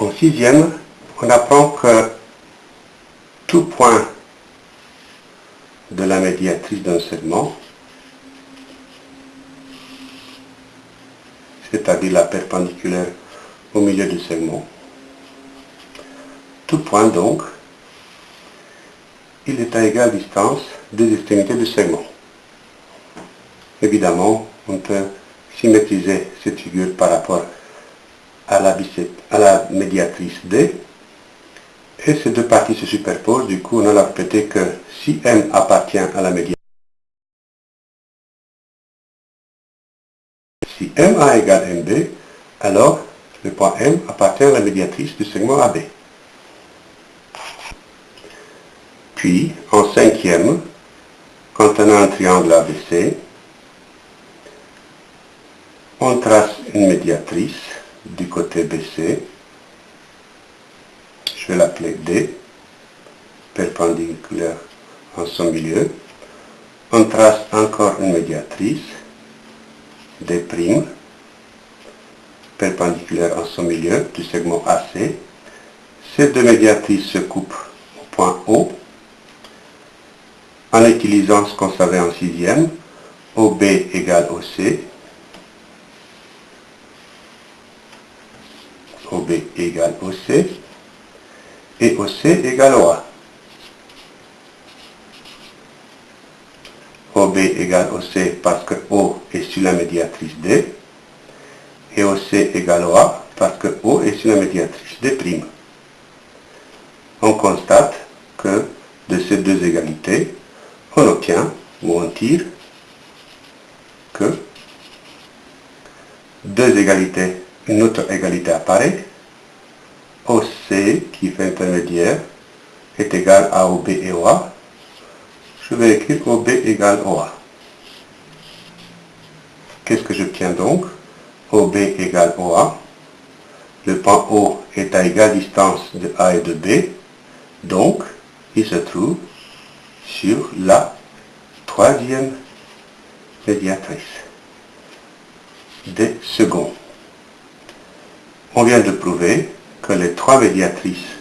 En sixième, on apprend que tout point de la médiatrice d'un segment, c'est-à-dire la perpendiculaire au milieu du segment, tout point donc, il est à égale distance des extrémités du segment. Évidemment, on peut symétriser cette figure par rapport à la, à la médiatrice D, et ces deux parties se superposent, du coup on a répété que si M appartient à la médiatrice, si MA égale MB, alors le point M appartient à la médiatrice du segment AB. Puis, en cinquième, quand on a un triangle ABC, on trace une médiatrice du côté BC. Je vais l'appeler D, perpendiculaire en son milieu. On trace encore une médiatrice, D', perpendiculaire en son milieu du segment AC. Ces deux médiatrices se coupent au point O en utilisant ce qu'on savait en sixième, OB égale OC, OB et OC égale OA. OB égale OC parce que O est sur la médiatrice D, et OC égale OA parce que O est sur la médiatrice D'. On constate que de ces deux égalités, on obtient ou on tire que deux égalités, une autre égalité apparaît, OC qui fait intermédiaire est égal à OB et OA, je vais écrire OB égale OA. Qu'est-ce que j'obtiens donc? OB égale OA. Le point O est à égale distance de A et de B, donc il se trouve sur la troisième médiatrice des seconds. On vient de prouver que les trois médiatrices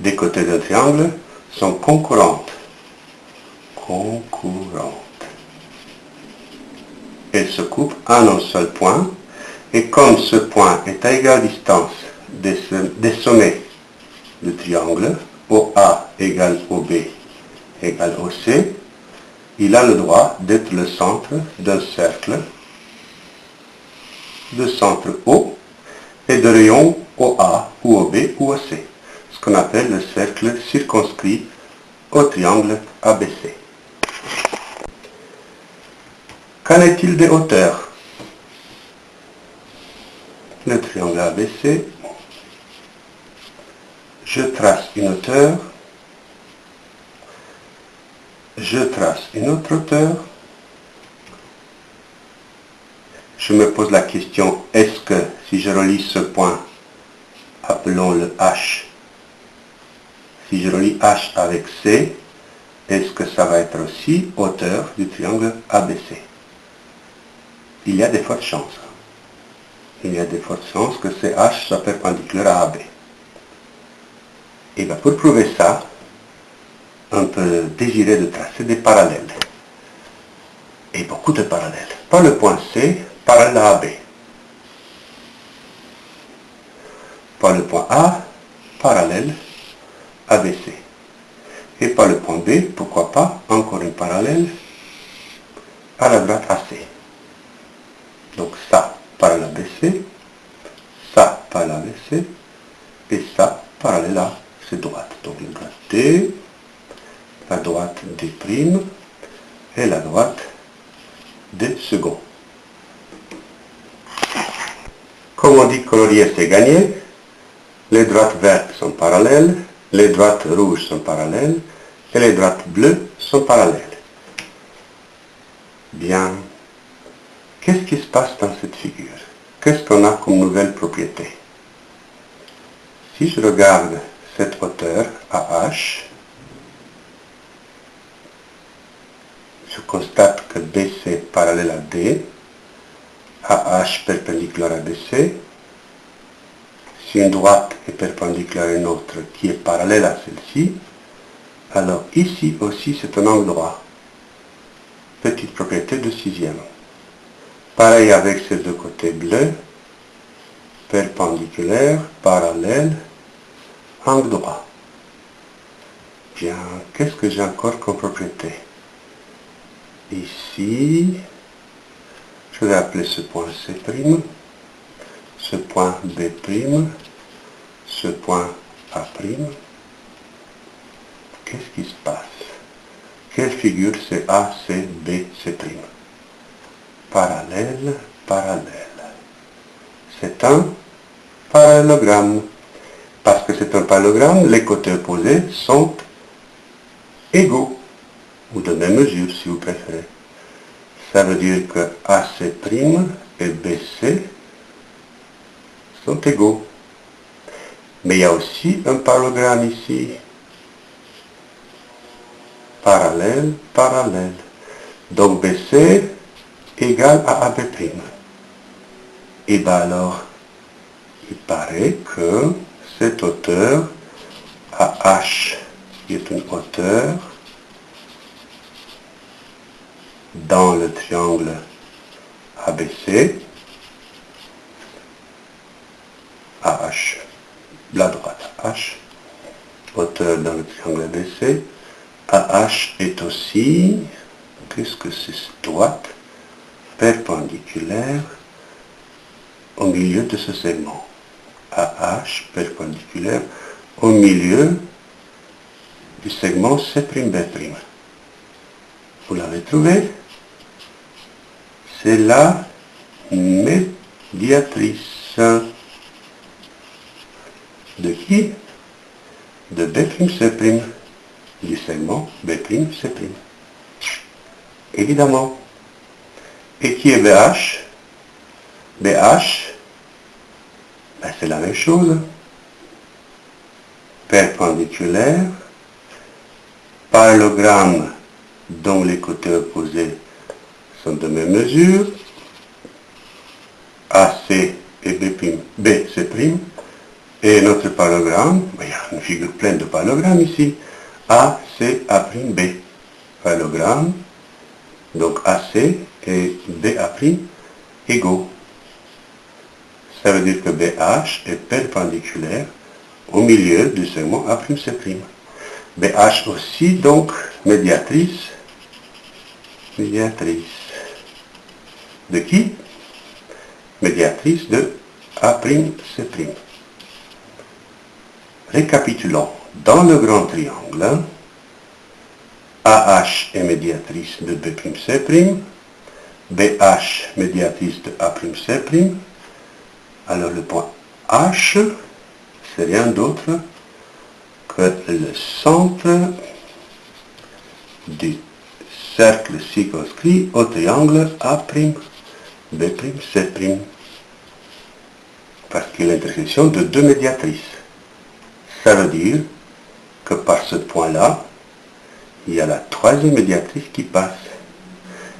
des côtés d'un triangle sont concurrentes. Concurrentes. Elles se coupent en un seul point, et comme ce point est à égale distance des, des sommets du triangle, OA égale OB égale OC, il a le droit d'être le centre d'un cercle de centre O et de rayon OA ou OB ou OC, ce qu'on appelle le cercle circonscrit au triangle ABC. Qu'en est-il des hauteurs? Le triangle ABC, je trace une hauteur je trace une autre hauteur. Je me pose la question, est-ce que si je relie ce point, appelons-le H, si je relie H avec C, est-ce que ça va être aussi hauteur du triangle ABC Il y a des fortes chances. Il y a des fortes chances que CH soit perpendiculaire à AB. Et bien pour prouver ça, on peut désirer de tracer des parallèles. Et beaucoup de parallèles. Par le point C, parallèle à AB. Par le point A, parallèle ABC. Et par le point B, pourquoi pas, encore une parallèle à la droite AC. Donc ça, parallèle ABC, ça, parallèle ABC, et ça, parallèle à cette droite. Donc une droite D, la droite primes et la droite des seconds. Comme on dit colorier c'est gagné, les droites vertes sont parallèles, les droites rouges sont parallèles et les droites bleues sont parallèles. Bien, qu'est-ce qui se passe dans cette figure? Qu'est-ce qu'on a comme nouvelle propriété? Si je regarde cette hauteur AH, je constate que BC parallèle à D, AH perpendiculaire à BC, une droite est perpendiculaire à une autre qui est parallèle à celle-ci, alors ici aussi c'est un angle droit. Petite propriété de sixième. Pareil avec ces deux côtés bleus, perpendiculaire, parallèle, angle droit. Bien, qu'est-ce que j'ai encore comme propriété? Ici, je vais appeler ce point C', ce point B', ce point A'. Qu'est-ce qui se passe? Quelle figure c'est A, C, B, C'. Parallèle, parallèle. C'est un parallélogramme. Parce que c'est un parallélogramme, les côtés opposés sont égaux, ou de même mesure si vous préférez. Ça veut dire que AC' et BC sont égaux. Mais il y a aussi un parallélogramme ici. Parallèle, parallèle. Donc BC égale à AB'. Et bien alors, il paraît que cette hauteur AH qui est une hauteur dans le triangle ABC, AH, la droite H, hauteur dans le triangle ABC, AH qu'est-ce que c'est droite, perpendiculaire au milieu de ce segment? AH perpendiculaire au milieu du segment C'B'. Vous l'avez trouvé? C'est la médiatrice. De qui? De B'C', du segment B'C'. Évidemment. Et qui est BH BH, ben c'est la même chose. Perpendiculaire, parallélogramme dont les côtés opposés sont de même mesure, AC et B', B c'est prime, et notre parallélogramme, ben, il y a une figure pleine de parallélogrammes ici, A, C, A', B. Parallélogramme, donc AC et BA' égaux. Ça veut dire que BH est perpendiculaire au milieu du segment A'C'. BH aussi, donc, médiatrice, médiatrice. De qui? Médiatrice de A'C'. Récapitulons. Dans le grand triangle, AH est médiatrice de B'C', BH médiatrice de A'C', alors le point H, c'est rien d'autre que le centre du cercle circonscrit au triangle A', B', C', parce qu'il est l'intersection de deux médiatrices. Ça veut dire que par ce point-là, il y a la troisième médiatrice qui passe.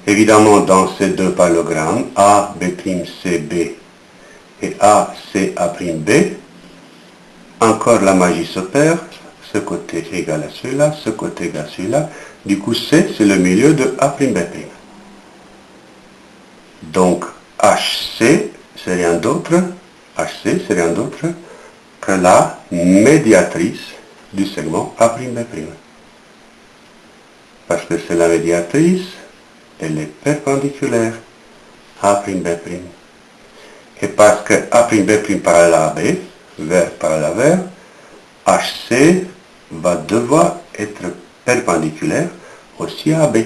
Évidemment, dans ces deux parallélogrammes, A, B', C, B, et A, C, A', B, encore la magie s'opère, ce côté égal à celui-là, ce côté égal à celui-là, du coup C, c'est le milieu de A', B'. Donc HC, c'est rien d'autre, HC, c'est rien d'autre que la médiatrice du segment A'. Parce que c'est la médiatrice, elle est perpendiculaire à B'. Et parce que A', parallèle à B, vers parallèle à vers, HC va devoir être perpendiculaire aussi à B.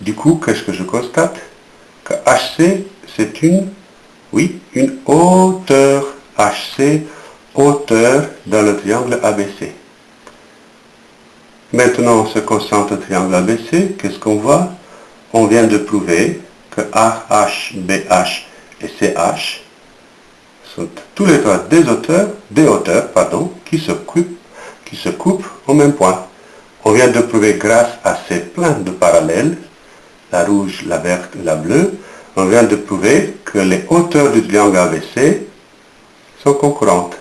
Du coup, qu'est-ce que je constate? Que HC, c'est une, oui, une hauteur. HC, hauteur dans le triangle ABC. Maintenant, on se concentre au triangle ABC. Qu'est-ce qu'on voit? On vient de prouver que AH, BH et CH sont tous les trois des auteurs, des hauteurs, pardon, qui se coupent, qui se coupent au même point. On vient de prouver grâce à ces pleins de parallèles, la rouge, la verte, la bleue, on vient de prouver que les hauteurs du triangle ABC sont concurrentes.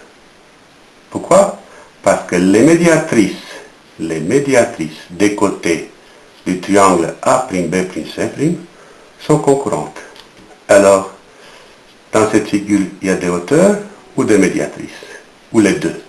Pourquoi? Parce que les médiatrices, les médiatrices des côtés du triangle A'B', sont concurrentes. Alors, dans cette figure, il y a des hauteurs ou des médiatrices, ou les deux?